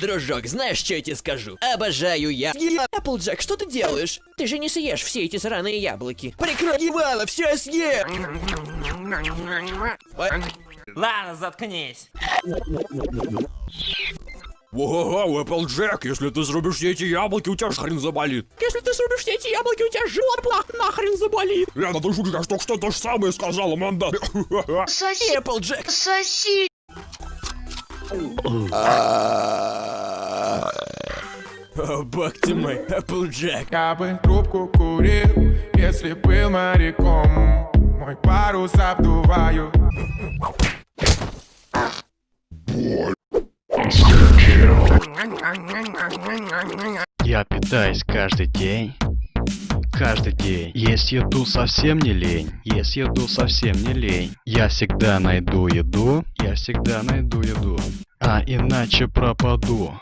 Дружок, знаешь, что я тебе скажу? Обожаю я. Эпплджек, что ты делаешь? Ты же не съешь все эти сраные яблоки. Прикрой ебало, все я съем! Ладно, заткнись. Ого, Эпплджек, если ты срубишь все эти яблоки, у тебя ж хрен заболит. Если ты срубишь все эти яблоки, у тебя живот плах нахрен заболит. Ладно, ты шутишь, я только что то же самое сказала, манда. Соси, Эпплджек. соси. О, бог ты мой, Эпплджек. Я бы трубку курил, если был моряком Мой парус обдуваю Я питаюсь каждый день. Каждый день. Есть еду совсем не лень. Есть еду совсем не лень. Я всегда найду еду. Я всегда найду еду. А иначе пропаду.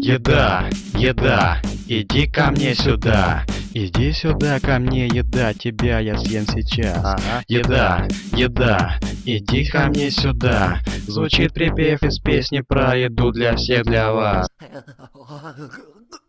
Еда, еда, иди ко мне сюда. Иди сюда ко мне, еда, тебя я съем сейчас. Еда, еда, иди ко мне сюда. Звучит припев из песни про еду для всех, для вас.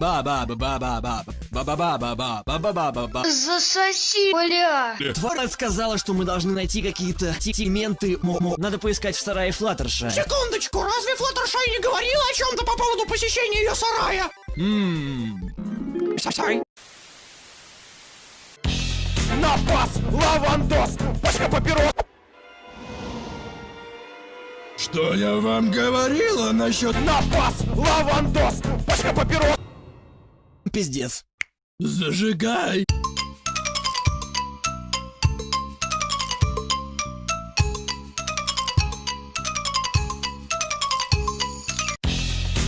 ба ба ба ба ба ба ба ба ба ба ба ба ба ба ба ба Засоси, бля. Тварь сказала, что мы должны найти какие-то сегменты. Надо поискать в сарае Флаттерша. Секундочку, разве Флаттершай не говорила о чем-то по поводу посещения ее сарая? Ммм. Сосай. Напас, лавандос, пачка папирос Что я вам говорила насчет... Напас, лавандос, пачка папирос Пиздец. Зажигай!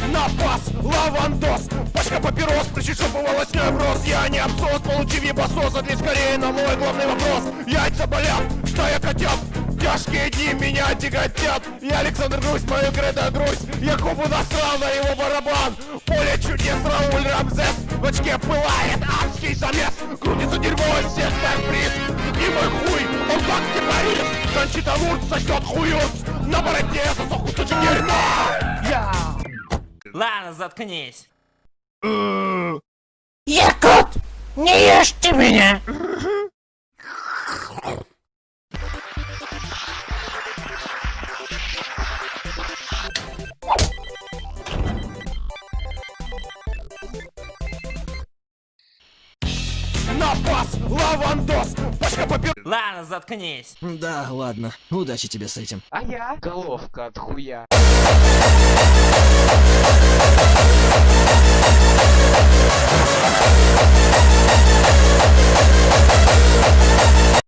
Напас, лавандос, пачка папирос Причешупывалась невроз, я не абсос Получив ебасос, ответь скорее на мой главный вопрос Яйца болят, что я хотел? Тяжкие дни меня тяготят Я Александр Грусть, мою кредо грусть Я кубу насрал на его барабан Поле чудес, Рауль Рамзес? В очке пылает адский замес. Крутится дерьмо из всех приз. И мой хуй, он как террорист. Кончита Вурц сочтет хуют На бороде сосок кусочек дерьма. Я. Ладно, заткнись. Якут, не ешьте меня. Напас, лавандос, пачка папир... Ладно, заткнись. Да, ладно. Удачи тебе с этим. А я головка от хуя.